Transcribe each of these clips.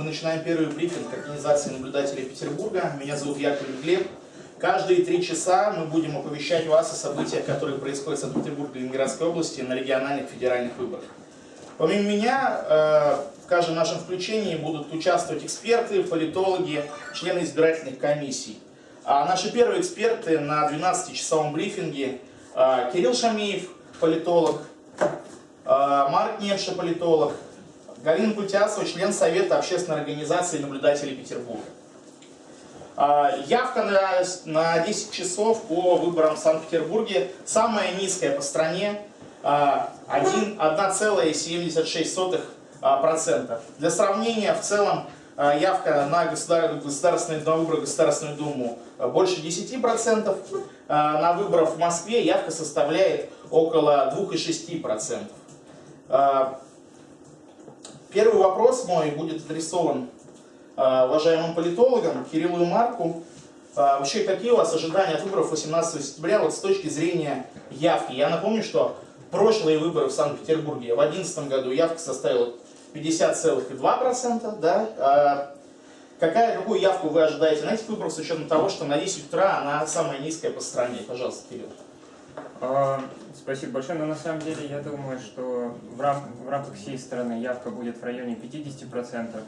мы начинаем первый брифинг Организации наблюдателей Петербурга. Меня зовут Яковлев Глеб. Каждые три часа мы будем оповещать вас о событиях, которые происходят в Санкт-Петербурге и Ленинградской области на региональных федеральных выборах. Помимо меня, э, в каждом нашем включении будут участвовать эксперты, политологи, члены избирательных комиссий. А наши первые эксперты на 12-часовом брифинге э, Кирилл Шамиев, политолог, э, Марк Немша, политолог, Галина Кутясова, член Совета общественной организации наблюдателей Петербурга. Явка на, на 10 часов по выборам в Санкт-Петербурге самая низкая по стране 1,76%. Для сравнения, в целом, а, явка на государственные, на выборы Государственную Думу больше 10%, а, на выборах в Москве явка составляет около 2,6%. А, первый вопрос мой будет адресован уважаемым политологам Кириллу и Марку. Вообще, какие у вас ожидания от выборов 18 сентября вот с точки зрения явки? Я напомню, что прошлые выборы в Санкт-Петербурге в 2011 году явка составила 50,2%. Да? А какая, какую явку вы ожидаете на этих выборах с учетом того, что на 10 утра она самая низкая по стране? Пожалуйста, Кирилл. А, спасибо большое. Но на самом деле я думаю, что в, рам в рамках всей страны явка будет в районе 50%,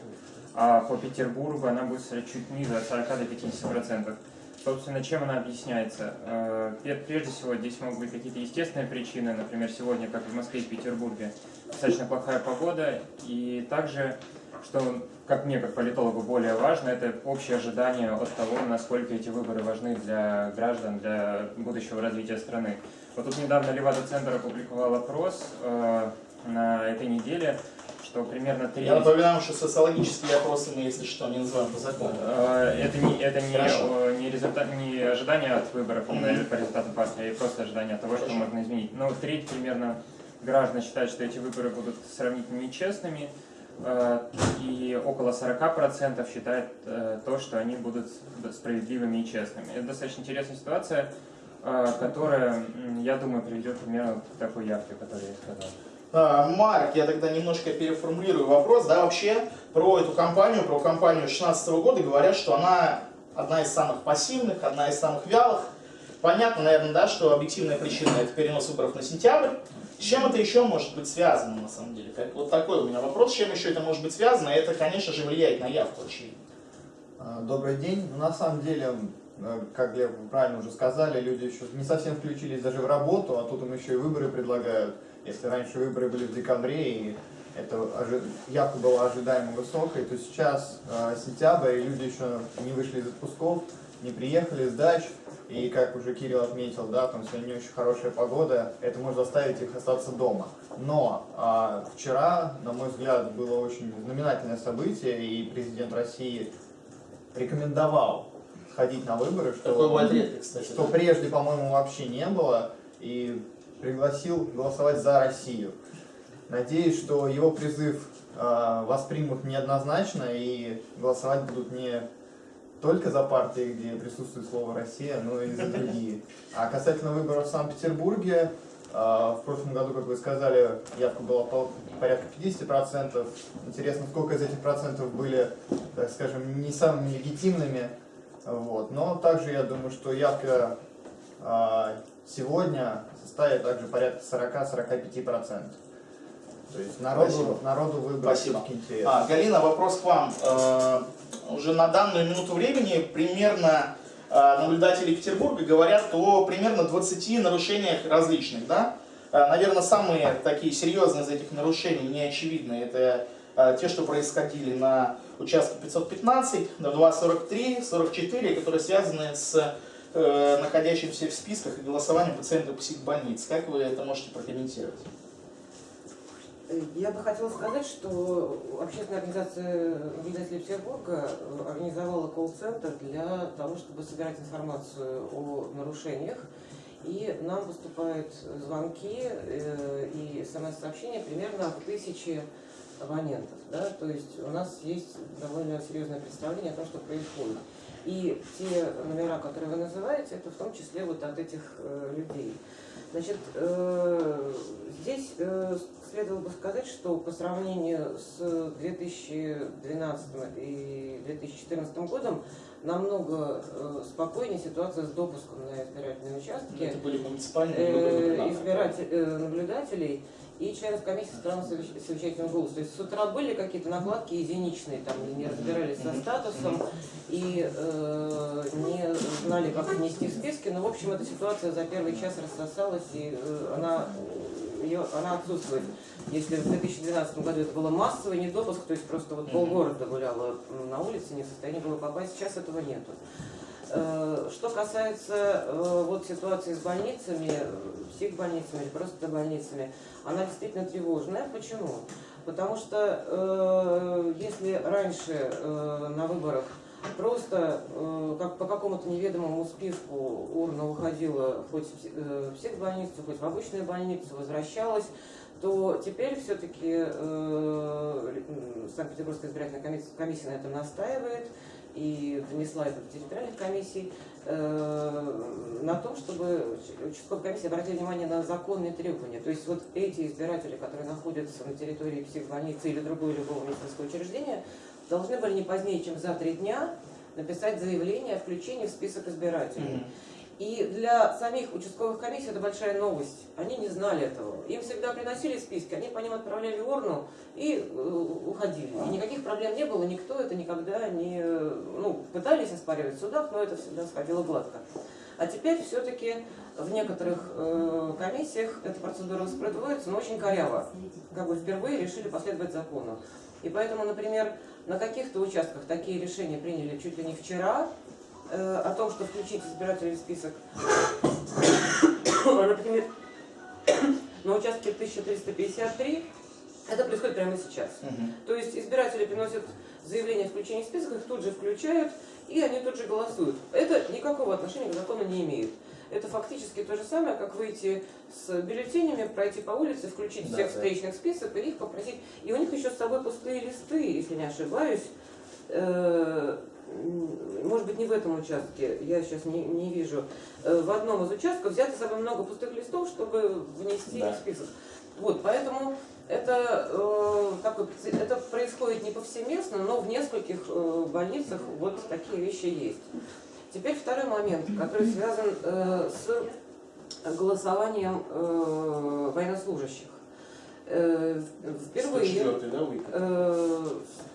а по Петербургу она будет чуть ниже, от 40 до 50%. Собственно, чем она объясняется? Э, прежде всего, здесь могут быть какие-то естественные причины, например, сегодня, как в Москве и Петербурге, достаточно плохая погода, и также, что, как мне, как политологу, более важно, это общее ожидание от того, насколько эти выборы важны для граждан, для будущего развития страны. Вот тут недавно Левада-центр опубликовал опрос э, на этой неделе, что примерно 3... Я напоминаю, что социологические опросы мы, если что, не называем по закону. Э, это не, это не, не, результат, не ожидание от выборов mm -hmm. по результатам партии, а просто ожидание того, Хорошо. что можно изменить. Но треть примерно граждан считают, что эти выборы будут сравнительно нечестными, э, и около 40% считают э, то, что они будут справедливыми и честными. Это достаточно интересная ситуация, которая, я думаю, приведет примерно к такой явке, которую я сказал. А, Марк, я тогда немножко переформулирую вопрос, да, вообще про эту компанию, про компанию 2016 года говорят, что она одна из самых пассивных, одна из самых вялых. Понятно, наверное, да, что объективная причина это перенос выборов на сентябрь. С чем это еще может быть связано, на самом деле? Как, вот такой у меня вопрос, с чем еще это может быть связано, это, конечно же, влияет на явку, очевидно. А, добрый день. На самом деле, э, как Глеб правильно уже сказали, люди еще не совсем включились даже в работу, а тут им еще и выборы предлагают. Если раньше выборы были в декабре, и это явка была ожидаемо высокой, то сейчас э, сентябрь, и люди еще не вышли из отпусков, не приехали с дач, и как уже Кирилл отметил, да, там сегодня не очень хорошая погода, это может заставить их остаться дома. Но э, вчера, на мой взгляд, было очень знаменательное событие, и президент России рекомендовал ходить на выборы, что, Такой редко, кстати, что да? прежде, по-моему, вообще не было. И пригласил голосовать за Россию. Надеюсь, что его призыв э, воспримут неоднозначно и голосовать будут не только за партии, где присутствует слово «Россия», но и за другие. А касательно выборов в Санкт-Петербурге, э, в прошлом году, как вы сказали, явка была порядка 50%. Интересно, сколько из этих процентов были, так скажем, не самыми легитимными. Вот. Но также я думаю, что явка э, сегодня составит также порядка 40-45%. То есть народу, народу выбрать Спасибо. интересно. А, Галина, вопрос к вам. Э, уже на данную минуту времени примерно э, наблюдатели Петербурга говорят о примерно 20 нарушениях различных. Да? Э, наверное, самые такие серьезные из этих нарушений, неочевидные, это те, что происходили на участке 515, на 243, 44, которые связаны с э, находящимся в списках и голосованием пациентов психбольниц. Как вы это можете прокомментировать? Я бы хотела сказать, что общественная организация наблюдателей Петербурга организовала колл-центр для того, чтобы собирать информацию о нарушениях. И нам поступают звонки э, и смс-сообщения примерно от тысячи абонентов. Да? То есть у нас есть довольно серьезное представление о том, что происходит. И те номера, которые вы называете, это в том числе вот от этих э, людей. Значит, э, здесь э, следовало бы сказать, что по сравнению с 2012 и 2014 годом намного э, спокойнее ситуация с допуском на избирательные участки. Это были муниципальные э, избиратель- э, наблюдателей и членов комиссии стран с совещательным голосом. То есть с утра были какие-то накладки единичные, там не разбирались со статусом и э, не знали, как внести в списки. Но, в общем, эта ситуация за первый час рассосалась, и э, она, ее, она отсутствует. Если в 2012 году это было массовый недопуск, то есть просто вот полгорода гуляло на улице, не в состоянии было попасть, сейчас этого нету. Э, Что касается э, вот ситуации с больницами, э, психбольницами или просто больницами, она действительно тревожная. Почему? Потому что э, если раньше э, на выборах просто э, как по какому-то неведомому списку урна уходила хоть в пси- э, в психбольницу, хоть в обычную больницу, возвращалась, то теперь все-таки Санкт-Петербургская избирательная комиссия, комиссия на этом настаивает и внесла это в территориальных комиссий э, на том, чтобы участковая комиссия обратила внимание на законные требования. То есть вот эти избиратели, которые находятся на территории психбольницы или другого любого медицинского учреждения, должны были не позднее, чем за три дня написать заявление о включении в список избирателей. Мгм. И для самих участковых комиссий это большая новость. Они не знали этого. Им всегда приносили списки, они по ним отправляли урну и э, уходили. И никаких проблем не было, никто это никогда не... Ну, пытались оспаривать в судах, но это всегда сходило гладко. А теперь все-таки в некоторых э, комиссиях эта процедура воспроизводится, но очень коряво. Как бы впервые решили последовать закону. И поэтому, например, на каких-то участках такие решения приняли чуть ли не вчера, э, о том, что включить избирателей в список. Например, на участке 1353 это происходит прямо сейчас. Мгм. То есть избиратели приносят заявление о включении в список, их тут же включают, и они тут же голосуют. Это никакого отношения к закону не имеет. Это фактически то же самое, как выйти с бюллетенями, пройти по улице, включить Да, всех да. встречных список и их попросить. И у них еще с собой пустые листы, если не ошибаюсь. Э, Может быть, не в этом участке, я сейчас не, не вижу. Э, В одном из участков взято с собой много пустых листов, чтобы внести Да. в список. Вот, поэтому это, э, такой это происходит не повсеместно, но в нескольких э, больницах вот такие вещи есть. Теперь второй момент, который связан э, с голосованием э, военнослужащих. Э, впервые 104-й, да, вы? э,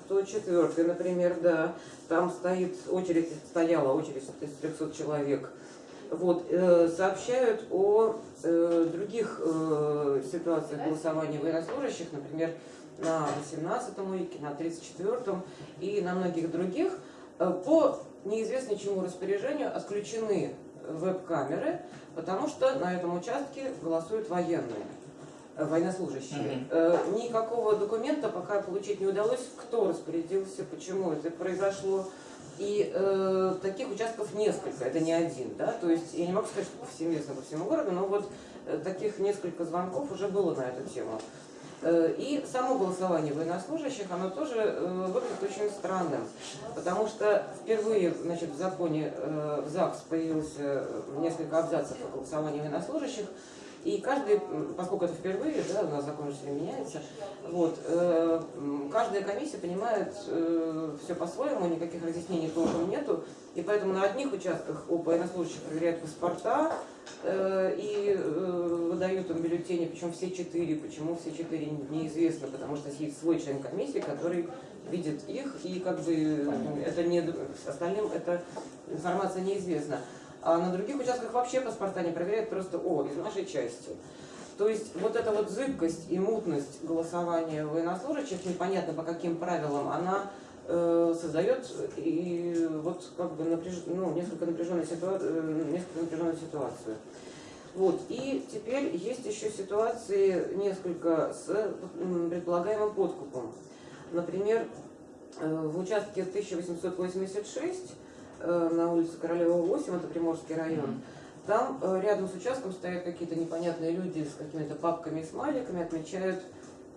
104, например, да, там стоит очередь, стояла очередь из 300 человек. Вот, э, сообщают о других ситуациях голосования военнослужащих, например, на 18-м уике, на 34-м и на многих других. По неизвестно чему распоряжению отключены веб-камеры, потому что на этом участке голосуют военные военнослужащие. Мгм. Э, Никакого документа пока получить не удалось, кто распорядился, почему это произошло. И э, таких участков несколько, это не один, да, то есть я не могу сказать, что повсеместно по всему городу, но вот э, таких несколько звонков уже было на эту тему. Э, И само голосование военнослужащих, оно тоже э, выглядит очень странным, потому что впервые значит, в законе э, в ЗАГС появилось несколько абзацев о голосовании военнослужащих, и каждый, поскольку это впервые, да, у нас закон все меняется, вот, э, каждая комиссия понимает все по-своему, никаких разъяснений толком нету, и поэтому на одних участках у военнослужащих проверяют паспорта э, и э, выдают им бюллетени, причем все четыре, почему все четыре неизвестно, потому что есть свой член комиссии, который видит их, и как бы э, это не, остальным эта информация неизвестна. А на других участках вообще паспорта не проверяют, просто о, из нашей части. То есть вот эта вот зыбкость и мутность голосования военнослужащих, непонятно по каким правилам, она э, создает и вот как бы напряж... ну, несколько, напряженную ситуа... э, несколько напряженную ситуацию. Вот. И теперь есть еще ситуации несколько с предполагаемым подкупом. Например, э, в участке 1886 э, на улице Королева 8, это Приморский район, там э, рядом с участком стоят какие-то непонятные люди с какими-то папками и смайликами, отмечают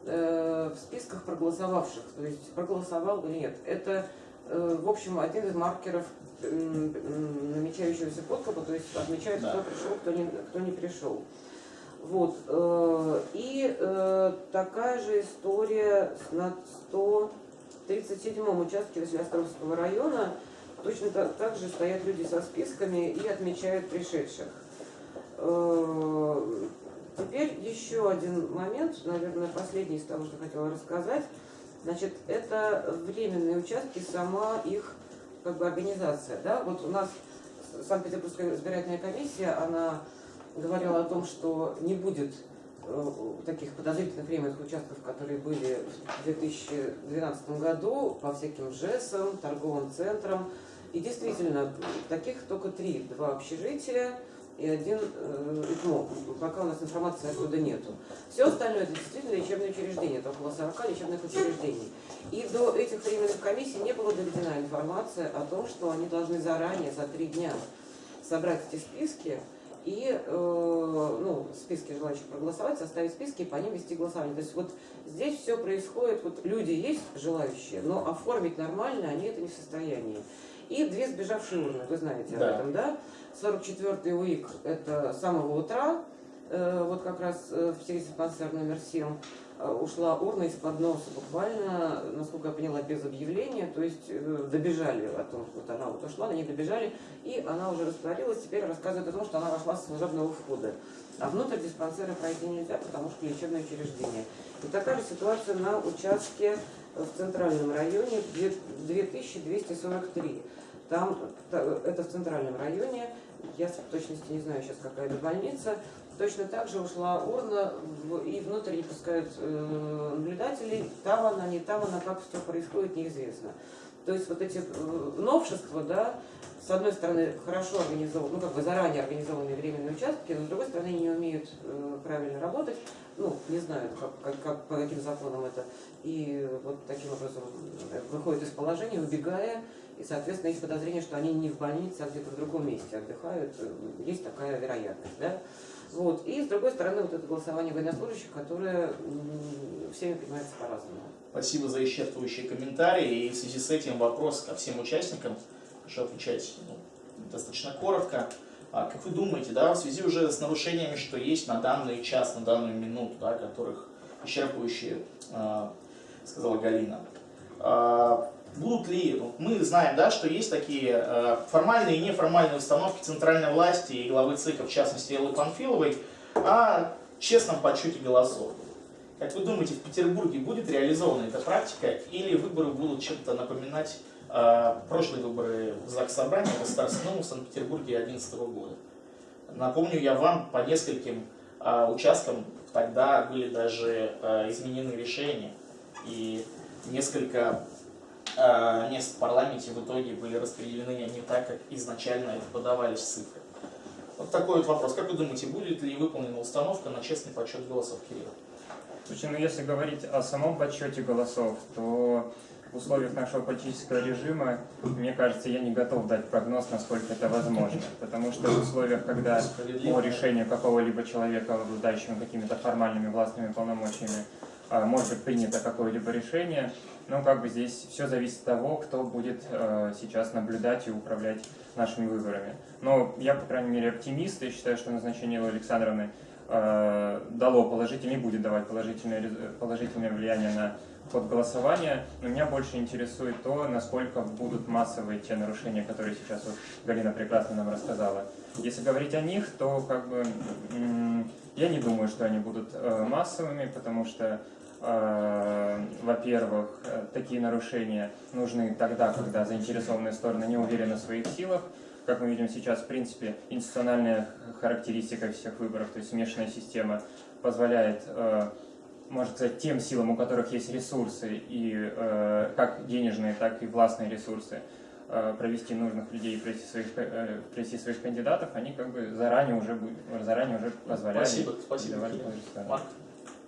э, в списках проголосовавших, то есть проголосовал или нет. Это, э, в общем, один из маркеров намечающегося подкупа, то есть отмечают, Да. кто пришел, кто не, кто не пришел. Вот. э, И э, такая же история на 137-м участке Василиостровского района. Точно та- так же стоят люди со списками и отмечают пришедших. Э, Теперь еще один момент, наверное, последний из того, что хотела рассказать. Значит, это временные участки, сама их как бы организация. Да? Вот у нас Санкт-Петербургская избирательная комиссия, она говорила о том, что не будет э, таких подозрительных временных участков, которые были в 2012 году по всяким ЖЭСам, торговым центрам. И действительно, таких только три. Два общежития и один э, ИКМО. Пока у нас информации оттуда нету. Все остальное это действительно лечебные учреждения, это около 40 лечебных учреждений. И до этих временных комиссий не была доведена информация о том, что они должны заранее, за три дня, собрать эти списки и э, ну, списки желающих проголосовать, составить списки и по ним вести голосование. То есть вот здесь все происходит, вот люди есть желающие, но оформить нормально они это не в состоянии. И две сбежавшие урны, вы знаете Да. об этом, да? 44-й УИК это с самого утра, вот как раз э, в диспансер номер 7 э, ушла урна из-под носа буквально, насколько я поняла, без объявления, то есть э, добежали о том, что вот она вот ушла, на ней добежали, и она уже растворилась, теперь рассказывает о том, что она вошла с служебного входа. А внутрь диспансера пройти нельзя, потому что лечебное учреждение. И такая же ситуация на участке в центральном районе две- 2243. Там, та- это в центральном районе, я в точности не знаю сейчас, какая это больница, точно так же ушла урна, и внутрь не пускают э, наблюдателей, там она, не там она, как все происходит, неизвестно. То есть вот эти э, новшества, да, с одной стороны, хорошо организованы, ну, как бы заранее организованные временные участки, но с другой стороны, не умеют э, правильно работать, ну, не знают, как, как, как- по каким законам это, и вот таким образом э, выходят из положения, убегая, и, соответственно, есть подозрение, что они не в больнице, а где-то в другом месте отдыхают, есть такая вероятность, да. Вот. И, с другой стороны, вот это голосование военнослужащих, которое всеми понимается по-разному. Спасибо за исчерпывающие комментарии. И в связи с этим вопрос ко всем участникам. Прошу отвечать ну, достаточно коротко. А как вы думаете, да, в связи уже с нарушениями, что есть на данный час, на данную минуту, да, которых исчерпывающие а, сказала Галина, а, будут ли, мы знаем, да, что есть такие а, формальные и неформальные установки центральной власти и главы ЦИКа, в частности Эллы Панфиловой, о честном подсчете голосов. Как вы думаете, в Петербурге будет реализована эта практика или выборы будут чем-то напоминать э, прошлые выборы в ЗАГС Собрания Государственного в Санкт-Петербурге 2011 года? Напомню я вам, по нескольким э, участкам тогда были даже э, изменены решения, и несколько э, мест в парламенте в итоге были распределены не так, как изначально это подавались цифры. Вот такой вот вопрос. Как вы думаете, будет ли выполнена установка на честный подсчет голосов, Кирилл? Слушай, ну если говорить о самом подсчете голосов, то в условиях нашего политического режима, мне кажется, я не готов дать прогноз, насколько это возможно. Потому что в условиях, когда по решению какого-либо человека, обладающего какими-то формальными властными полномочиями, а, может быть принято какое-либо решение, но как бы здесь все зависит от того, кто будет э, сейчас наблюдать и управлять нашими выборами. Но я, по крайней мере, оптимист и считаю, что назначение Александровны э, дало положительное, не будет давать положительное, положительное влияние на ход голосования. Но меня больше интересует то, насколько будут массовые те нарушения, которые сейчас вот Галина прекрасно нам рассказала. Если говорить о них, то как бы я не думаю, что они будут э, массовыми, потому что э, во-первых, э, такие нарушения нужны тогда, когда заинтересованные стороны не уверены в своих силах. Как мы видим сейчас, в принципе, институциональная характеристика всех выборов, то есть смешанная система, позволяет, можно сказать, тем силам, у которых есть ресурсы, и как денежные, так и властные ресурсы, провести нужных людей и провести своих, э, провести своих кандидатов, они как бы заранее уже, заранее уже позволяли. Спасибо, спасибо. Марк?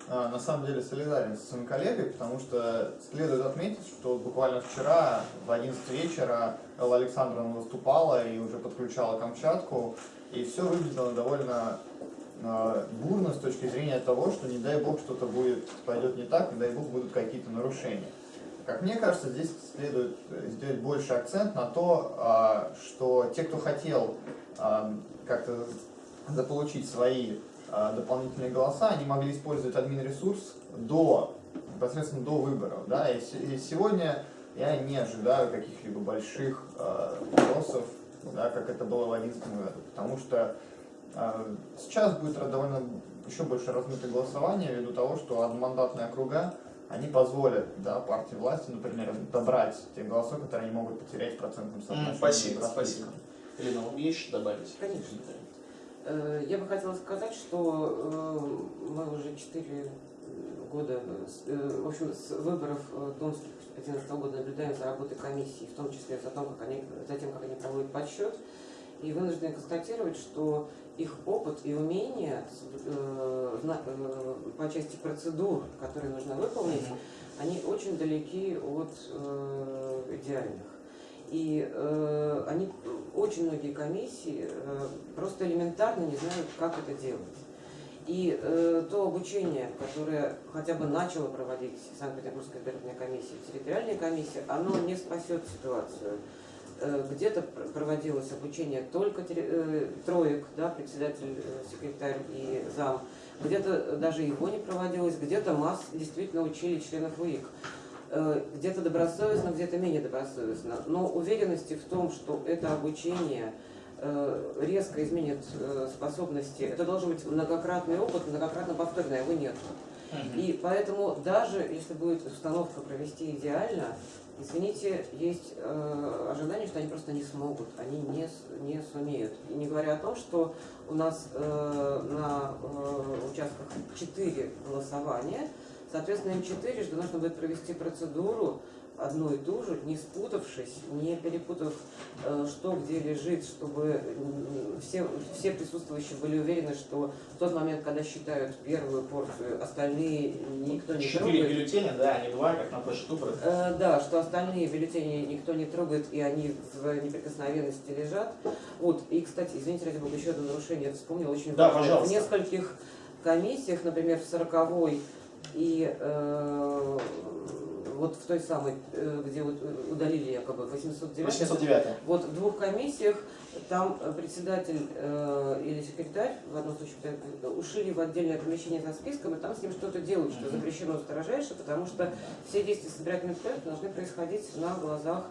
А, На самом деле солидарен со своим коллегой, потому что следует отметить, что буквально вчера в 11 вечера Элла Александровна выступала и уже подключала Камчатку, и все выглядело довольно а, бурно с точки зрения того, что не дай бог что-то будет, пойдет не так, не дай бог будут какие-то нарушения. Как мне кажется, здесь следует э, сделать больше акцент на то, а, что те, кто хотел как-то заполучить свои а, дополнительные голоса, они могли использовать админ-ресурс до, непосредственно до выборов. Да? И, се- и сегодня я не ожидаю каких-либо больших а, вопросов, да, как это было в 2011 году, потому что сейчас будет довольно еще больше размытое голосование ввиду того, что одномандатные округа они позволят да, партии власти, например, добрать те голоса, которые они могут потерять в процентном соотношении. Спасибо, спасибо. Елена, вам есть что добавить? Конечно. Э, Я бы хотела сказать, что э, мы уже 4 года, с- э, в общем, с выборов Думских 2011 года наблюдаем за работой комиссии, в том числе за, том, как они, за тем, как они проводят подсчет. И вынуждены констатировать, что их опыт и умения э, э, по части процедур, которые нужно выполнить, они очень далеки от э, идеальных. И э, они, очень многие комиссии э, просто элементарно не знают, как это делать. И э, то обучение, которое хотя бы начало проводить Санкт-Петербургская избирательная комиссия, территориальная комиссия, оно не спасет ситуацию. Э, Где-то пр- проводилось обучение только э, троек, да, председатель, э, секретарь и зам, где-то даже его не проводилось, где-то масс действительно учили членов УИК. Где-то добросовестно, где-то менее добросовестно. Но уверенности в том, что это обучение резко изменит способности, это должен быть многократный опыт, многократно повторный, а его нет. И поэтому даже если будет установка провести идеально, извините, есть э, ожидание, что они просто не смогут, они не, не сумеют. И не говоря о том, что у нас э, на э, участках 4 голосования, соответственно, им четырежды нужно будет провести процедуру одну и ту же, не спутавшись, не перепутав, э, что где лежит, чтобы все, все присутствующие были уверены, что в тот момент, когда считают первую порцию, остальные никто не Четыре трогает. бюллетеня, да, не два, как на выборах. Э, Да, что остальные бюллетени никто не трогает, и они в неприкосновенности лежат. Вот, и, кстати, извините, ради бога, еще одно нарушение я вспомнила, очень Да, важное. пожалуйста. В нескольких комиссиях, например, в 40 и э, вот в той самой, э, где вот удалили якобы 809 809. вот в двух комиссиях там э, председатель э, или секретарь, в одном случае э, ушли в отдельное помещение за списком, и там с ним что-то делают, что запрещено строжайше, потому что все действия с избирательным проектом должны происходить на глазах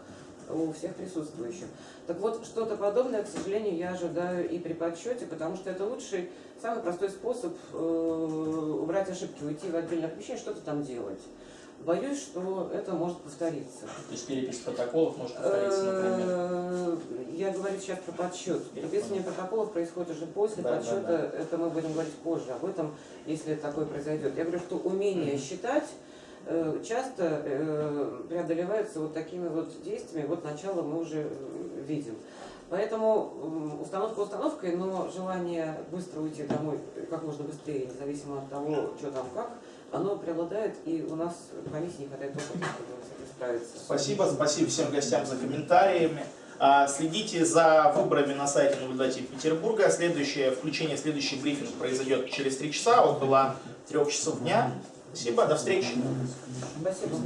у всех присутствующих. Так вот, что-то подобное, к сожалению, я ожидаю и при подсчете, потому что это лучший, самый простой способ э, убрать ошибки, уйти в отдельное помещение, что-то там делать. Боюсь, что это может повториться. То есть перепись протоколов может повториться, например. Э, Я говорю сейчас про подсчет. Переписывание протоколов происходит уже после Да, подсчета. да. Это мы будем говорить позже об этом, если такое произойдет. Я говорю, что умение считать э, часто э, преодолевается вот такими вот действиями. Вот начало мы уже видим. Поэтому установка установкой, но желание быстро уйти домой как можно быстрее, независимо от того, что там как, оно преобладает, и у нас комиссии не хватает опыта, чтобы с этим справиться. Спасибо, спасибо всем гостям за комментариями. А, Следите за выборами на сайте наблюдателей Петербурга. Следующее включение, следующий брифинг произойдет через три часа, около трех часов дня. Спасибо, до встречи. Спасибо.